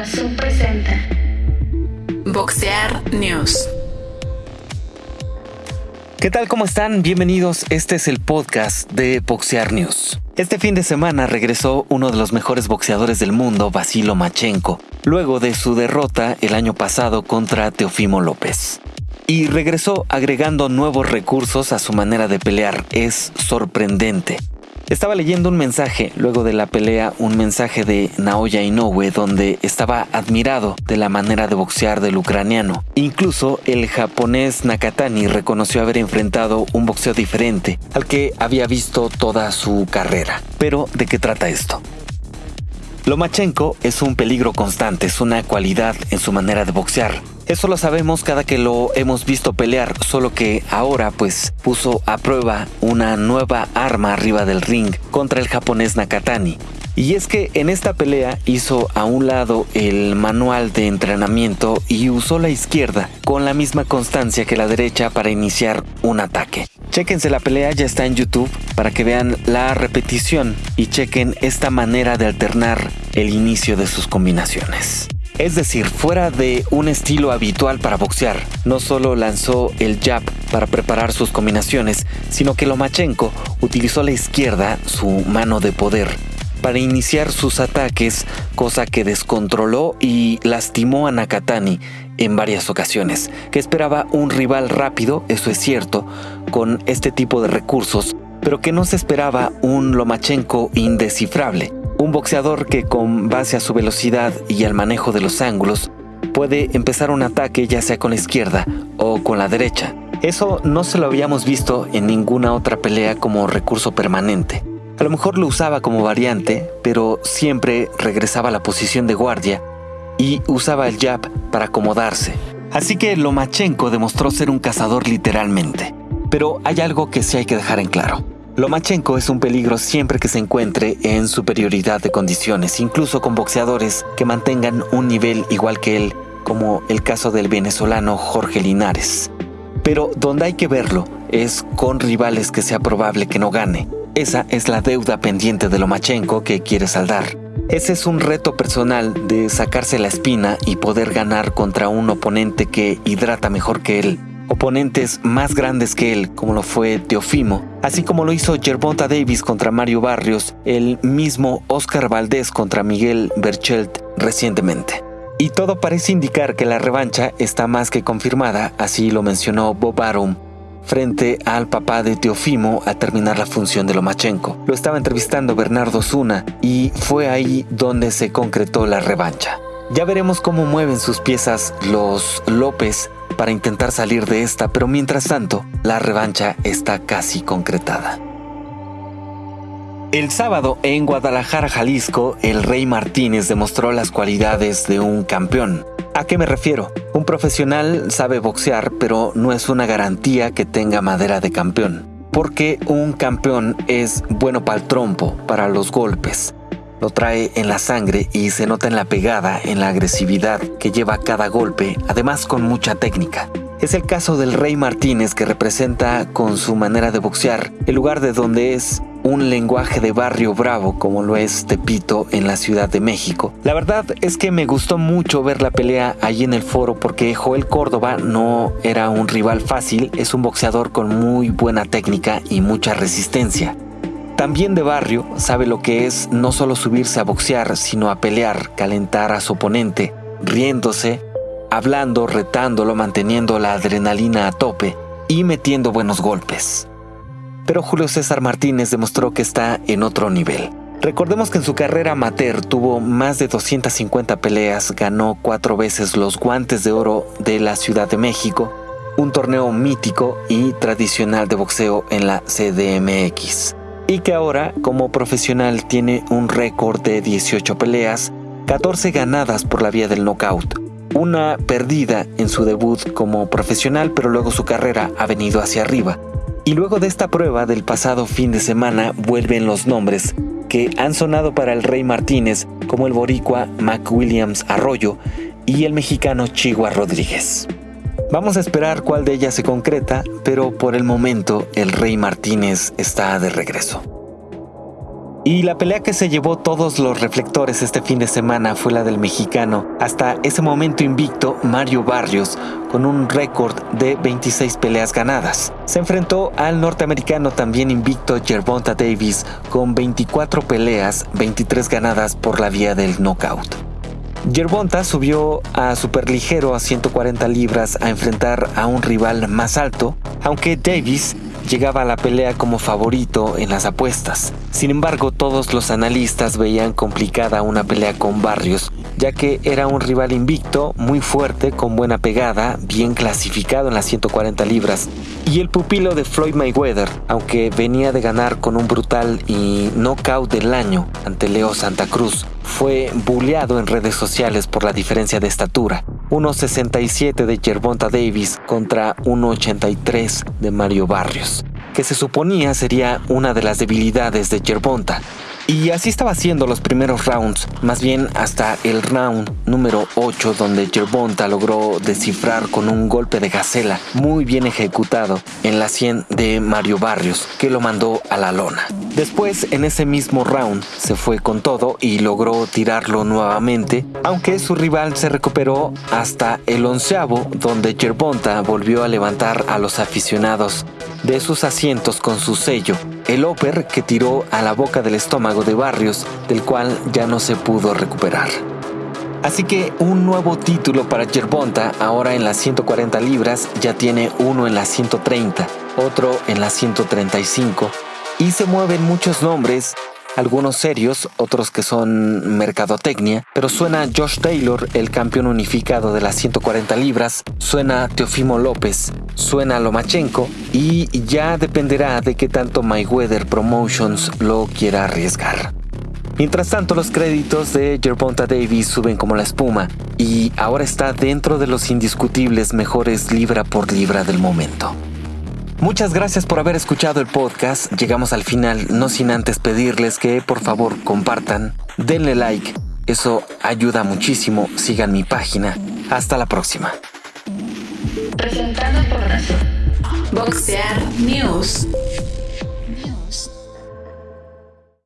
Dazón presenta Boxear News. ¿Qué tal? ¿Cómo están? Bienvenidos. Este es el podcast de Boxear News. Este fin de semana regresó uno de los mejores boxeadores del mundo, Vasilo Machenko, luego de su derrota el año pasado contra Teofimo López. Y regresó agregando nuevos recursos a su manera de pelear. Es sorprendente. Estaba leyendo un mensaje luego de la pelea, un mensaje de Naoya Inoue donde estaba admirado de la manera de boxear del ucraniano. Incluso el japonés Nakatani reconoció haber enfrentado un boxeo diferente al que había visto toda su carrera. Pero, ¿de qué trata esto? Lomachenko es un peligro constante, es una cualidad en su manera de boxear. Eso lo sabemos cada que lo hemos visto pelear, solo que ahora pues puso a prueba una nueva arma arriba del ring contra el japonés Nakatani. Y es que en esta pelea hizo a un lado el manual de entrenamiento y usó la izquierda con la misma constancia que la derecha para iniciar un ataque. Chequense la pelea, ya está en YouTube para que vean la repetición y chequen esta manera de alternar el inicio de sus combinaciones. Es decir, fuera de un estilo habitual para boxear, no solo lanzó el jab para preparar sus combinaciones, sino que Lomachenko utilizó la izquierda, su mano de poder, para iniciar sus ataques, cosa que descontroló y lastimó a Nakatani en varias ocasiones, que esperaba un rival rápido, eso es cierto, con este tipo de recursos, pero que no se esperaba un Lomachenko indescifrable. Un boxeador que con base a su velocidad y al manejo de los ángulos puede empezar un ataque ya sea con la izquierda o con la derecha. Eso no se lo habíamos visto en ninguna otra pelea como recurso permanente. A lo mejor lo usaba como variante, pero siempre regresaba a la posición de guardia y usaba el jab para acomodarse. Así que Lomachenko demostró ser un cazador literalmente. Pero hay algo que sí hay que dejar en claro. Lomachenko es un peligro siempre que se encuentre en superioridad de condiciones, incluso con boxeadores que mantengan un nivel igual que él, como el caso del venezolano Jorge Linares. Pero donde hay que verlo es con rivales que sea probable que no gane. Esa es la deuda pendiente de Lomachenko que quiere saldar. Ese es un reto personal de sacarse la espina y poder ganar contra un oponente que hidrata mejor que él, oponentes más grandes que él, como lo fue Teofimo, así como lo hizo Gervonta Davis contra Mario Barrios, el mismo Oscar Valdés contra Miguel Berchelt recientemente. Y todo parece indicar que la revancha está más que confirmada, así lo mencionó Bob Arum frente al papá de Teofimo a terminar la función de Lomachenko. Lo estaba entrevistando Bernardo Zuna y fue ahí donde se concretó la revancha. Ya veremos cómo mueven sus piezas los López para intentar salir de esta, pero mientras tanto, la revancha está casi concretada. El sábado en Guadalajara, Jalisco, el Rey Martínez demostró las cualidades de un campeón. ¿A qué me refiero? Un profesional sabe boxear, pero no es una garantía que tenga madera de campeón. Porque un campeón es bueno para el trompo, para los golpes, lo trae en la sangre y se nota en la pegada, en la agresividad que lleva cada golpe, además con mucha técnica. Es el caso del Rey Martínez que representa con su manera de boxear el lugar de donde es un lenguaje de barrio bravo como lo es Tepito en la Ciudad de México. La verdad es que me gustó mucho ver la pelea allí en el foro porque Joel Córdoba no era un rival fácil, es un boxeador con muy buena técnica y mucha resistencia. También de barrio sabe lo que es no solo subirse a boxear, sino a pelear, calentar a su oponente, riéndose, hablando, retándolo, manteniendo la adrenalina a tope y metiendo buenos golpes. Pero Julio César Martínez demostró que está en otro nivel. Recordemos que en su carrera amateur tuvo más de 250 peleas, ganó cuatro veces los guantes de oro de la Ciudad de México, un torneo mítico y tradicional de boxeo en la CDMX y que ahora como profesional tiene un récord de 18 peleas, 14 ganadas por la vía del knockout, una perdida en su debut como profesional, pero luego su carrera ha venido hacia arriba. Y luego de esta prueba del pasado fin de semana vuelven los nombres que han sonado para el Rey Martínez como el boricua Mac Williams Arroyo y el mexicano Chigua Rodríguez. Vamos a esperar cuál de ellas se concreta, pero por el momento el Rey Martínez está de regreso. Y la pelea que se llevó todos los reflectores este fin de semana fue la del mexicano, hasta ese momento invicto Mario Barrios, con un récord de 26 peleas ganadas. Se enfrentó al norteamericano también invicto Gervonta Davis, con 24 peleas, 23 ganadas por la vía del knockout. Gervonta subió a superligero a 140 libras a enfrentar a un rival más alto, aunque Davis llegaba a la pelea como favorito en las apuestas. Sin embargo, todos los analistas veían complicada una pelea con Barrios, ya que era un rival invicto, muy fuerte, con buena pegada, bien clasificado en las 140 libras. Y el pupilo de Floyd Mayweather, aunque venía de ganar con un brutal y knockout del año ante Leo Santa Cruz, fue bulleado en redes sociales por la diferencia de estatura. 1.67 de Gervonta Davis contra 1.83 de Mario Barrios, que se suponía sería una de las debilidades de Gervonta. Y así estaba haciendo los primeros rounds, más bien hasta el round número 8 donde Gervonta logró descifrar con un golpe de gacela muy bien ejecutado en la 100 de Mario Barrios, que lo mandó a la lona. Después, en ese mismo round, se fue con todo y logró tirarlo nuevamente, aunque su rival se recuperó hasta el onceavo, donde Gervonta volvió a levantar a los aficionados de sus asientos con su sello, el upper que tiró a la boca del estómago de Barrios, del cual ya no se pudo recuperar. Así que un nuevo título para Gervonta, ahora en las 140 libras, ya tiene uno en las 130, otro en las 135, y se mueven muchos nombres algunos serios, otros que son mercadotecnia, pero suena Josh Taylor, el campeón unificado de las 140 libras, suena Teofimo López, suena Lomachenko y ya dependerá de qué tanto Mayweather Promotions lo quiera arriesgar. Mientras tanto, los créditos de Gervonta Davis suben como la espuma y ahora está dentro de los indiscutibles mejores libra por libra del momento. Muchas gracias por haber escuchado el podcast. Llegamos al final, no sin antes pedirles que por favor compartan, denle like. Eso ayuda muchísimo. Sigan mi página. Hasta la próxima. Presentado por Boxear News.